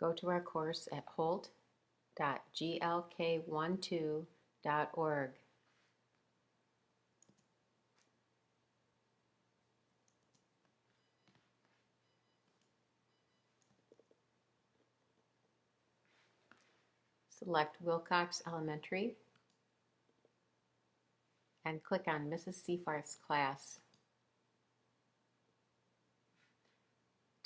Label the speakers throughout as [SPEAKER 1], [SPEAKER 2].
[SPEAKER 1] Go to our course at holt.glk12.org. Select Wilcox Elementary and click on Mrs. Seafarth's class.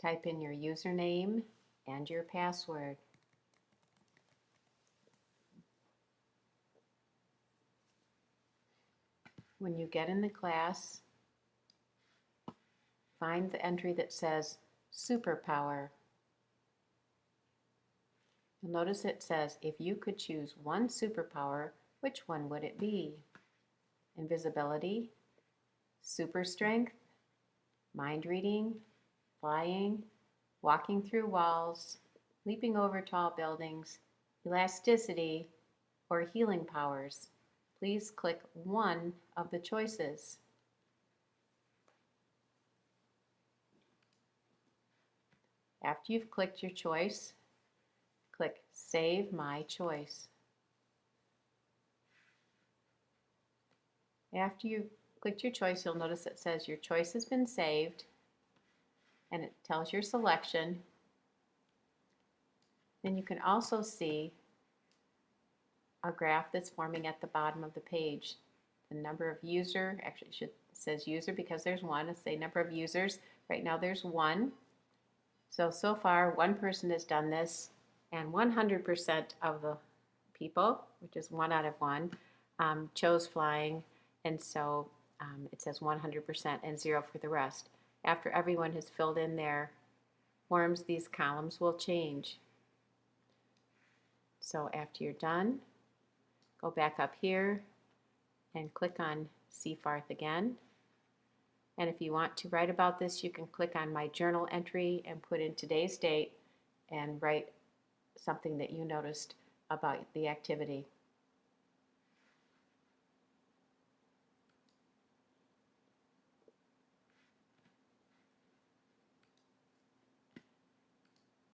[SPEAKER 1] Type in your username and your password. When you get in the class, find the entry that says Superpower. You'll notice it says, if you could choose one superpower, which one would it be? Invisibility, super strength, mind reading, flying, walking through walls, leaping over tall buildings, elasticity, or healing powers. Please click one of the choices. After you've clicked your choice, click Save My Choice. After you've clicked your choice, you'll notice it says your choice has been saved and it tells your selection. Then you can also see a graph that's forming at the bottom of the page. The number of user, actually should says user because there's one, it's the number of users. Right now there's one. So, so far one person has done this and 100% of the people, which is one out of one, um, chose flying and so um, it says 100% and zero for the rest. After everyone has filled in their forms, these columns will change. So after you're done, go back up here and click on Seafarth again. And if you want to write about this, you can click on my journal entry and put in today's date and write something that you noticed about the activity.